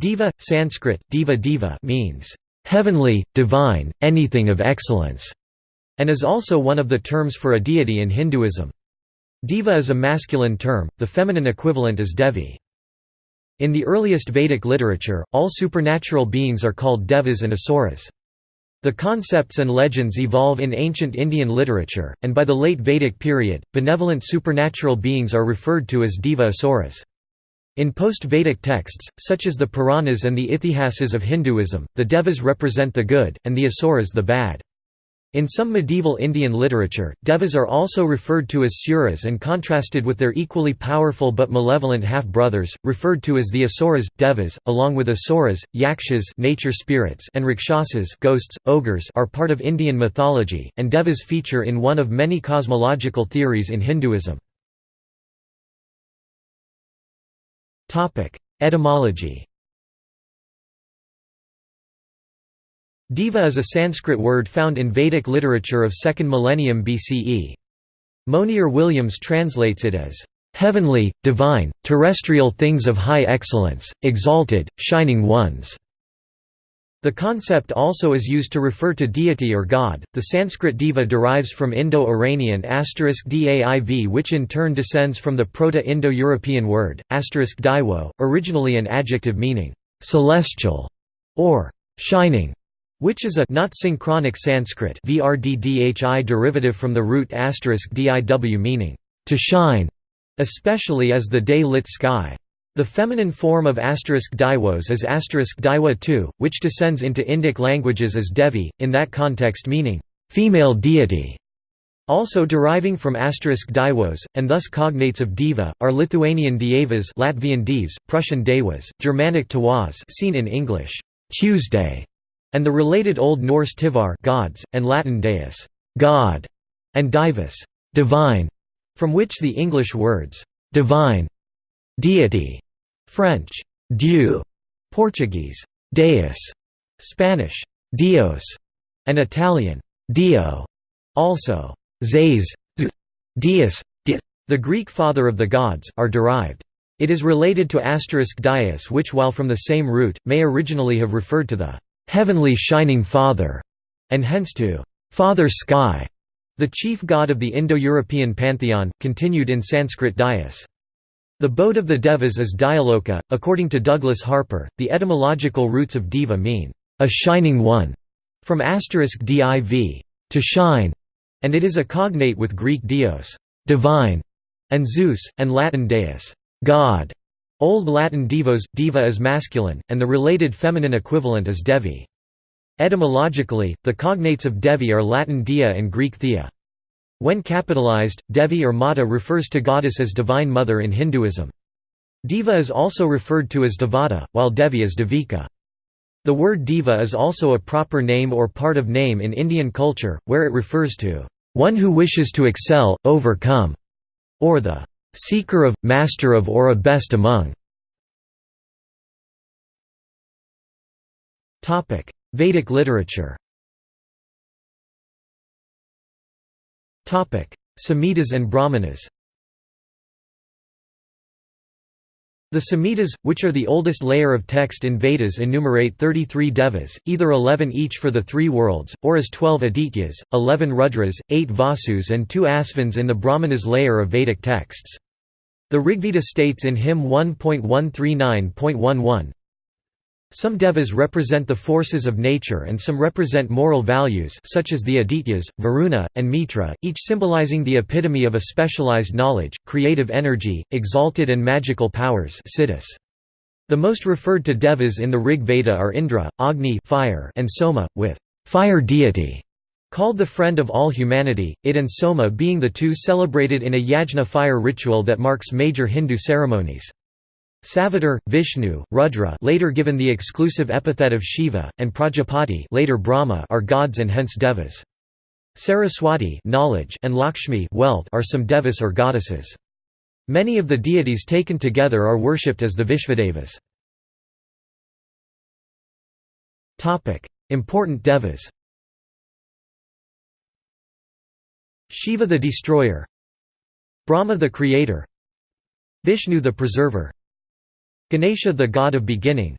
Deva, Sanskrit, Deva Deva means, "...heavenly, divine, anything of excellence", and is also one of the terms for a deity in Hinduism. Deva is a masculine term, the feminine equivalent is Devi. In the earliest Vedic literature, all supernatural beings are called devas and asuras. The concepts and legends evolve in ancient Indian literature, and by the late Vedic period, benevolent supernatural beings are referred to as deva asuras. In post-Vedic texts, such as the Puranas and the Ithihasas of Hinduism, the devas represent the good, and the asuras the bad. In some medieval Indian literature, devas are also referred to as suras and contrasted with their equally powerful but malevolent half-brothers, referred to as the asuras, devas, along with asuras, yakshas nature spirits and rakshasas ghosts, ogres are part of Indian mythology, and devas feature in one of many cosmological theories in Hinduism. Etymology Deva is a Sanskrit word found in Vedic literature of 2nd millennium BCE. Monier Williams translates it as, "...heavenly, divine, terrestrial things of high excellence, exalted, shining ones." The concept also is used to refer to deity or god. The Sanskrit diva derives from Indo-Iranian daiv which in turn descends from the Proto-Indo-European word daiwo, originally an adjective meaning celestial or shining which is a not synchronic Sanskrit VRDDHI derivative from the root diw meaning to shine, especially as the day-lit sky. The feminine form of asterisk daiwos is asterisk daiwa too, which descends into Indic languages as Devi, in that context meaning female deity. Also deriving from asterisk daiwos, and thus cognates of diva, are Lithuanian dievas Latvian divs, Prussian devas, Germanic tawaz seen in English Tuesday, and the related Old Norse tivar gods, and Latin deus God, and divus divine, from which the English words divine, deity, French dieu, Portuguese deus, Spanish dios, and Italian dio, also zeus, deus, the Greek father of the gods, are derived. It is related to asterisk dias which while from the same root, may originally have referred to the heavenly shining father, and hence to father sky, the chief god of the Indo-European pantheon, continued in Sanskrit Dyaus. The boat of the Devas is Dyuloka. According to Douglas Harper, the etymological roots of diva mean a shining one, from asterisk div, to shine, and it is a cognate with Greek dios, divine, and Zeus, and Latin deus, god. Old Latin divos, diva is masculine, and the related feminine equivalent is devi. Etymologically, the cognates of devi are Latin dia and Greek thea. When capitalized, Devi or Mata refers to goddess as divine mother in Hinduism. Diva is also referred to as Devata, while Devi is Devika. The word diva is also a proper name or part of name in Indian culture, where it refers to one who wishes to excel, overcome, or the seeker of, master of or a best among. Vedic literature Samhitas and Brahmanas The Samhitas, which are the oldest layer of text in Vedas enumerate 33 devas, either 11 each for the three worlds, or as 12 adityas, 11 rudras, 8 vasus and 2 asvins in the Brahmanas layer of Vedic texts. The Rigveda states in hymn 1.139.11, some devas represent the forces of nature and some represent moral values such as the Adityas, Varuna, and Mitra, each symbolizing the epitome of a specialized knowledge, creative energy, exalted and magical powers. The most referred to devas in the Rig Veda are Indra, Agni fire, and Soma, with fire deity called the friend of all humanity, it and Soma being the two celebrated in a yajna fire ritual that marks major Hindu ceremonies. Savitar, Vishnu, Rudra later given the exclusive epithet of Shiva, and Prajapati later Brahma are gods and hence devas. Saraswati knowledge and Lakshmi wealth are some devas or goddesses. Many of the deities taken together are worshipped as the Vishvadevas. Important devas Shiva the destroyer Brahma the creator Vishnu the preserver Ganesha the god of beginning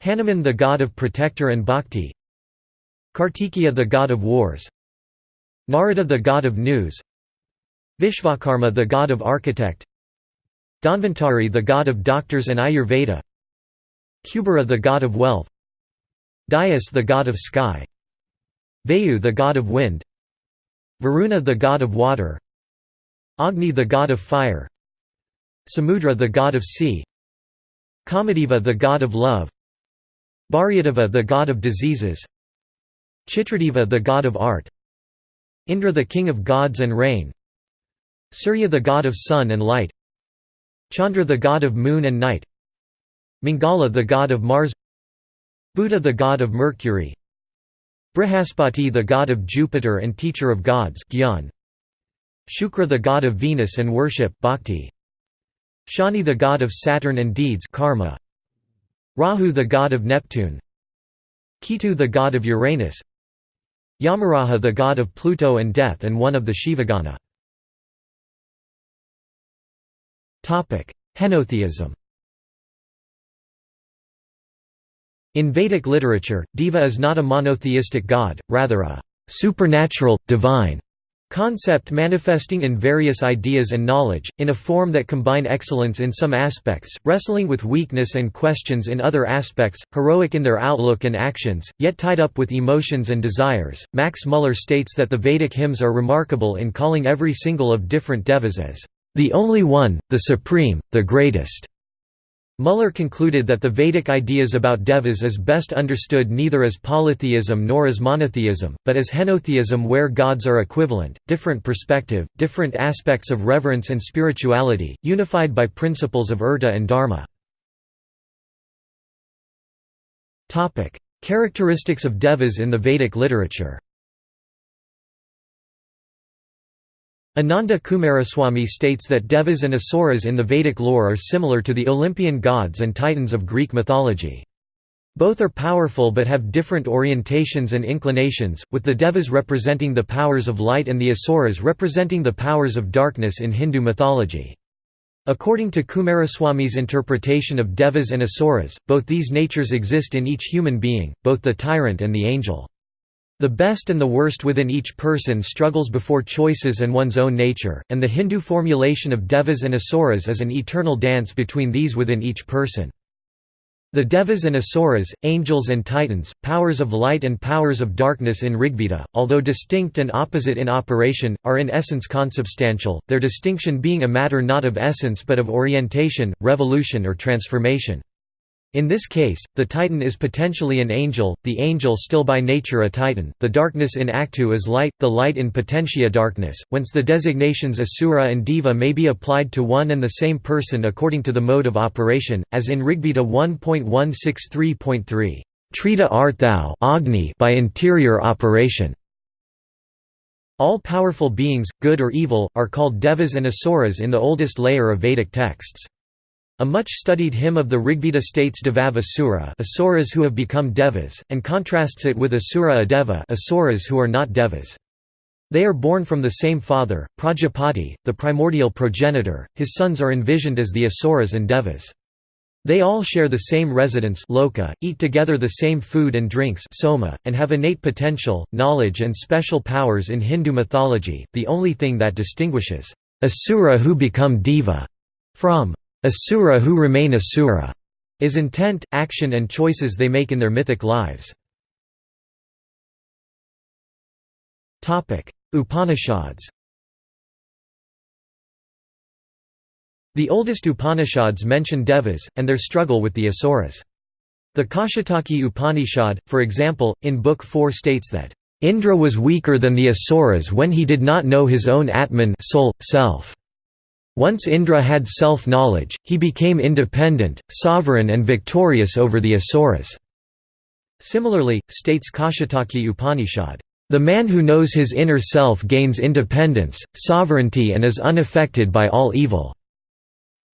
Hanuman the god of protector and bhakti Kartikeya the god of wars Narada the god of news Vishvakarma the god of architect Dhanvantari the god of doctors and Ayurveda Kubera the god of wealth Dyaus the god of sky Vayu the god of wind Varuna the god of water Agni the god of fire Samudra the god of sea Kamadeva the god of love. Bharyadeva the god of diseases. Chitradeva the god of art. Indra the king of gods and rain. Surya the god of sun and light. Chandra the god of moon and night. Mangala the god of Mars. Budha the god of Mercury. Brihaspati the god of Jupiter and teacher of gods Gyan. Shukra the god of Venus and worship Bhakti. Shani the god of Saturn and deeds karma. Rahu the god of Neptune Ketu the god of Uranus Yamaraja the god of Pluto and death and one of the Shivagana. Henotheism In Vedic literature, Deva is not a monotheistic god, rather a supernatural, divine concept manifesting in various ideas and knowledge, in a form that combine excellence in some aspects, wrestling with weakness and questions in other aspects, heroic in their outlook and actions, yet tied up with emotions and desires. Max Muller states that the Vedic hymns are remarkable in calling every single of different devas as the only one, the supreme, the greatest. Muller concluded that the Vedic ideas about devas is best understood neither as polytheism nor as monotheism, but as henotheism where gods are equivalent, different perspective, different aspects of reverence and spirituality, unified by principles of urta and dharma. Characteristics of devas in the Vedic literature Ananda Coomaraswamy states that devas and asuras in the Vedic lore are similar to the Olympian gods and titans of Greek mythology. Both are powerful but have different orientations and inclinations, with the devas representing the powers of light and the asuras representing the powers of darkness in Hindu mythology. According to Coomaraswamy's interpretation of devas and asuras, both these natures exist in each human being, both the tyrant and the angel. The best and the worst within each person struggles before choices and one's own nature, and the Hindu formulation of devas and asuras is an eternal dance between these within each person. The devas and asuras, angels and titans, powers of light and powers of darkness in Rigveda, although distinct and opposite in operation, are in essence consubstantial, their distinction being a matter not of essence but of orientation, revolution or transformation. In this case, the Titan is potentially an angel, the angel still by nature a Titan, the darkness in Actu is light, the light in potentia darkness, whence the designations Asura and Deva may be applied to one and the same person according to the mode of operation, as in Rigveda 1.163.3, Trita art thou Agni by interior operation. All powerful beings, good or evil, are called devas and asuras in the oldest layer of Vedic texts. A much-studied hymn of the Rigveda states Devav Asura asuras who have become devas, and contrasts it with Asura Adeva asuras who are not devas. They are born from the same father, Prajapati, the primordial progenitor, his sons are envisioned as the asuras and devas. They all share the same residence loka, eat together the same food and drinks soma, and have innate potential, knowledge and special powers in Hindu mythology. The only thing that distinguishes asura who become deva from Asura who remain Asura is intent, action and choices they make in their mythic lives. Upanishads The oldest Upanishads mention devas, and their struggle with the asuras. The Kaushitaki Upanishad, for example, in Book 4 states that, "...Indra was weaker than the asuras when he did not know his own Atman soul, self." Once Indra had self-knowledge, he became independent, sovereign and victorious over the Asuras. Similarly, states Kaushitaki Upanishad, "...the man who knows his inner self gains independence, sovereignty and is unaffected by all evil."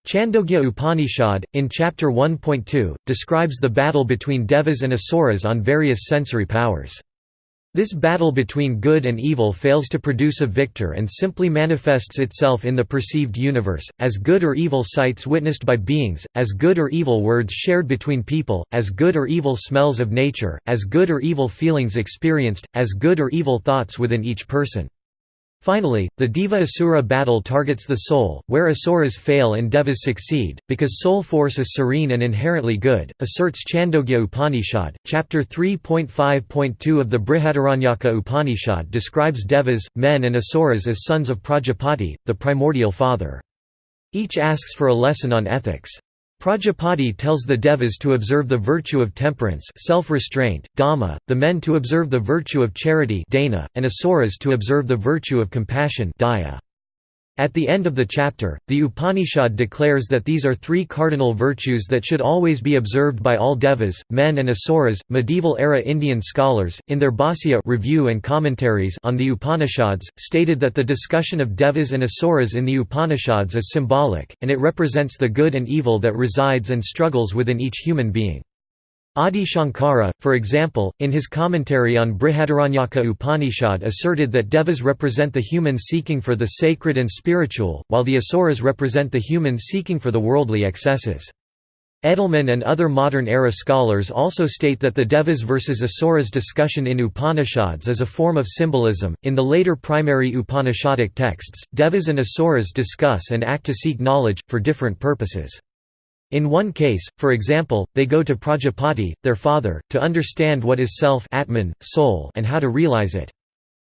Chandogya Upanishad, in Chapter 1.2, describes the battle between devas and asuras on various sensory powers. This battle between good and evil fails to produce a victor and simply manifests itself in the perceived universe, as good or evil sights witnessed by beings, as good or evil words shared between people, as good or evil smells of nature, as good or evil feelings experienced, as good or evil thoughts within each person. Finally, the Deva-Asura battle targets the soul, where Asuras fail and Devas succeed, because soul force is serene and inherently good, asserts Chandogya Upanishad. Chapter 3.5.2 of the Brihadaranyaka Upanishad describes Devas, men and Asuras as sons of Prajapati, the primordial father. Each asks for a lesson on ethics. Prajapati tells the Devas to observe the virtue of temperance self-restraint, dama, the men to observe the virtue of charity dana, and asuras to observe the virtue of compassion daya. At the end of the chapter, the Upanishad declares that these are three cardinal virtues that should always be observed by all devas, men and asuras. Medieval era Indian scholars, in their Bhāsya review and commentaries on the Upanishads, stated that the discussion of devas and asuras in the Upanishads is symbolic, and it represents the good and evil that resides and struggles within each human being. Adi Shankara, for example, in his commentary on Brihadaranyaka Upanishad asserted that devas represent the human seeking for the sacred and spiritual, while the asuras represent the human seeking for the worldly excesses. Edelmann and other modern-era scholars also state that the Devas versus Asuras discussion in Upanishads is a form of symbolism. In the later primary Upanishadic texts, Devas and Asuras discuss and act to seek knowledge, for different purposes. In one case, for example, they go to Prajapati, their father, to understand what is self Atman, soul and how to realize it.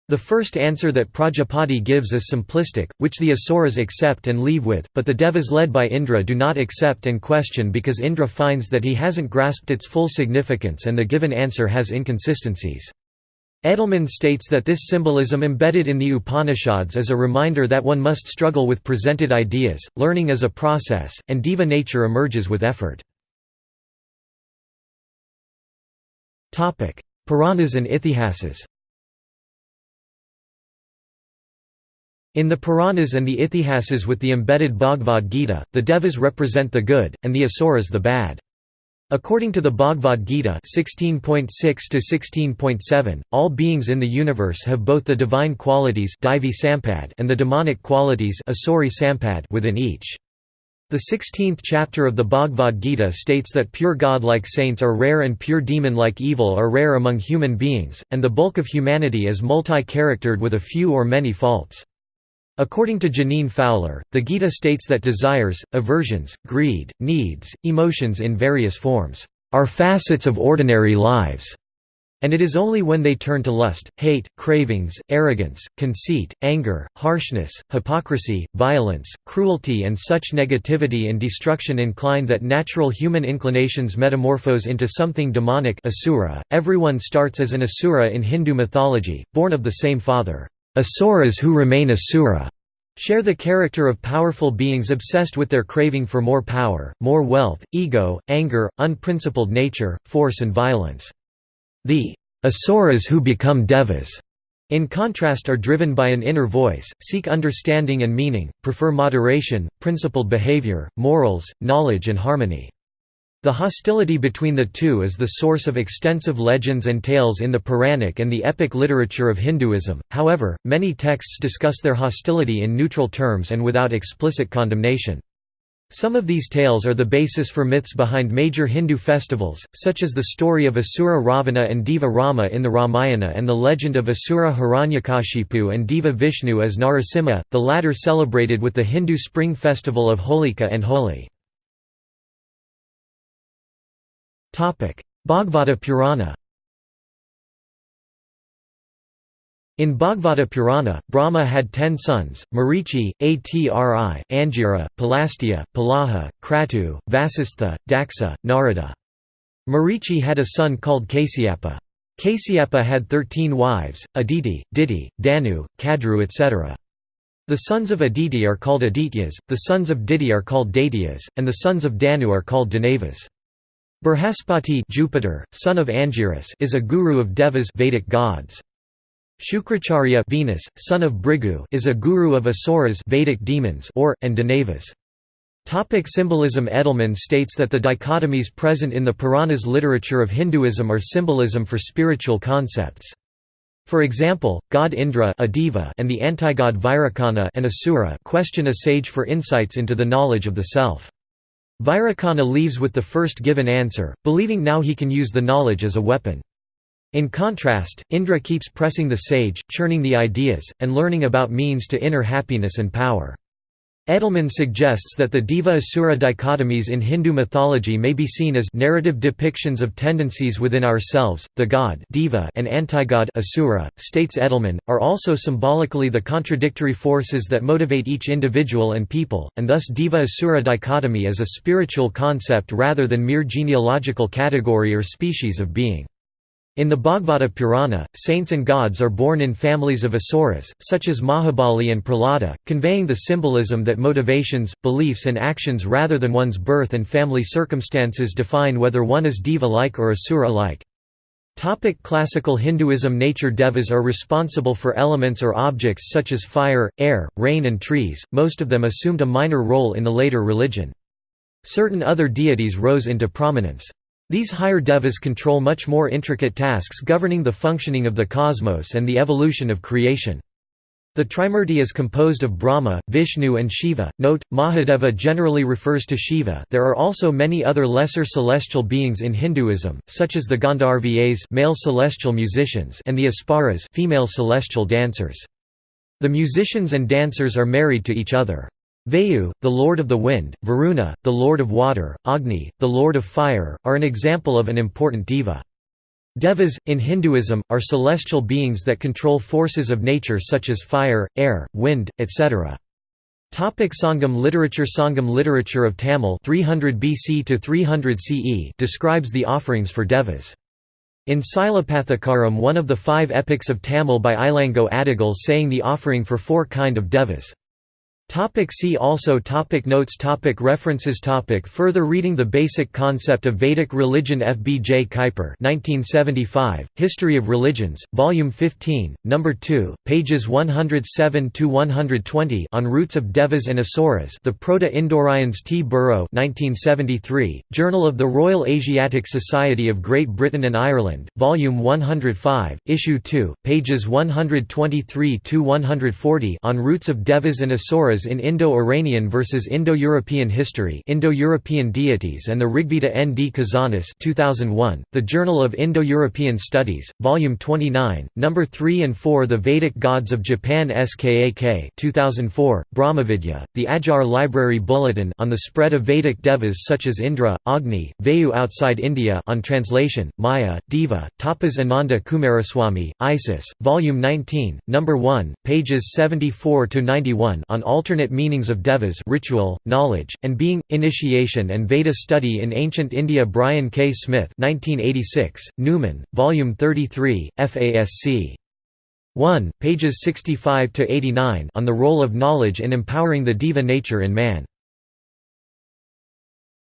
The first answer that Prajapati gives is simplistic, which the Asuras accept and leave with, but the Devas led by Indra do not accept and question because Indra finds that he hasn't grasped its full significance and the given answer has inconsistencies. Edelmann states that this symbolism embedded in the Upanishads is a reminder that one must struggle with presented ideas, learning is a process, and diva nature emerges with effort. Puranas and Ithihasas In the Puranas and the Ithihasas with the embedded Bhagavad Gita, the Devas represent the good, and the Asuras the bad. According to the Bhagavad Gita 16.6 all beings in the universe have both the divine qualities and the demonic qualities within each. The 16th chapter of the Bhagavad Gita states that pure god-like saints are rare and pure demon-like evil are rare among human beings, and the bulk of humanity is multi-charactered with a few or many faults. According to Jeaneane Fowler, the Gita states that desires, aversions, greed, needs, emotions in various forms, are facets of ordinary lives, and it is only when they turn to lust, hate, cravings, arrogance, conceit, anger, harshness, hypocrisy, violence, cruelty and such negativity and destruction incline that natural human inclinations metamorphose into something demonic asura. .Everyone starts as an asura in Hindu mythology, born of the same father. Asuras who remain asura share the character of powerful beings obsessed with their craving for more power, more wealth, ego, anger, unprincipled nature, force and violence. The asuras who become devas, in contrast are driven by an inner voice, seek understanding and meaning, prefer moderation, principled behavior, morals, knowledge and harmony. The hostility between the two is the source of extensive legends and tales in the Puranic and the epic literature of Hinduism, however, many texts discuss their hostility in neutral terms and without explicit condemnation. Some of these tales are the basis for myths behind major Hindu festivals, such as the story of Asura Ravana and Deva Rama in the Ramayana and the legend of Asura Hiranyakashipu and Deva Vishnu as Narasimha, the latter celebrated with the Hindu spring festival of Holika and Holi. Bhagavata Purana In Bhagavata Purana, Brahma had ten sons, Marichi, Atri, Angira, Pulastya, Pulaha, Kratu, Vasistha, Daksa, Narada. Marichi had a son called Kasyapa. Kasyapa had thirteen wives, Aditi, Diti, Danu, Kadru etc. The sons of Aditi are called Adityas, the sons of Diti are called Daityas, and the sons of Danu are called Danavas. Brihaspati Jupiter, son of Angiras is a guru of Devas Vedic gods. Shukracharya Venus, son of Bhrigu is a guru of Asuras Vedic demons or, and Danavas. Topic symbolism Edelmann states that the dichotomies present in the Puranas literature of Hinduism are symbolism for spiritual concepts. For example, god Indra and the antigod Virochana an asura question a sage for insights into the knowledge of the self. Virochana leaves with the first given answer, believing now he can use the knowledge as a weapon. In contrast, Indra keeps pressing the sage, churning the ideas, and learning about means to inner happiness and power. Edelmann suggests that the Deva-Asura dichotomies in Hindu mythology may be seen as narrative depictions of tendencies within ourselves, the god Deva and antigod Asura, states Edelmann, are also symbolically the contradictory forces that motivate each individual and people, and thus Deva-Asura dichotomy is a spiritual concept rather than mere genealogical category or species of being. In the Bhagavata Purana, saints and gods are born in families of asuras, such as Mahabali and Prahlada, conveying the symbolism that motivations, beliefs and actions rather than one's birth and family circumstances define whether one is deva-like or asura-like. Topic Classical Hinduism Nature devas are responsible for elements or objects such as fire, air, rain and trees, most of them assumed a minor role in the later religion. Certain other deities rose into prominence. These higher devas control much more intricate tasks governing the functioning of the cosmos and the evolution of creation. The Trimurti is composed of Brahma, Vishnu and Shiva. Note, Mahadeva generally refers to Shiva there are also many other lesser celestial beings in Hinduism, such as the Gandharvas male celestial musicians and the Apsaras female celestial dancers. The musicians and dancers are married to each other. Vayu, the lord of the wind, Varuna, the lord of water, Agni, the lord of fire, are an example of an important deva. Devas, in Hinduism, are celestial beings that control forces of nature such as fire, air, wind, etc. Topic Sangam literature Sangam literature of Tamil 300 BC to 300 CE describes the offerings for devas. In Silapathikaram one of the five epics of Tamil by Ilango Adigal saying the offering for four kind of devas. Topic see also topic Notes topic References topic Further reading The basic concept of Vedic religion F. B. J. Kuiper 1975, History of Religions, Volume 15, No. 2, pages 107–120 on Roots of Devas and Asuras The Proto-Indoaryans T. Burrow 1973, Journal of the Royal Asiatic Society of Great Britain and Ireland, Volume 105, Issue 2, pages 123–140 on Roots of Devas and Asuras in Indo-Iranian versus Indo-European History Indo-European Deities and the Rigveda N. D. Kazanas 2001, The Journal of Indo-European Studies, Volume 29, No. 3 and 4 The Vedic Gods of Japan SKAK 2004, Brahmavidya, The Adyar Library Bulletin on the spread of Vedic devas such as Indra, Agni, Vayu outside India on translation, Maya, Diva, Tapas Ananda Coomaraswamy, Isis, Volume 19, No. 1, pages 74–91 on alternate alternate meanings of devas ritual, knowledge, and being, initiation and Veda study in ancient India Brian K. Smith 1986, Numen, Volume 33, FASC. 1, pages 65–89 on the role of knowledge in empowering the diva nature in man.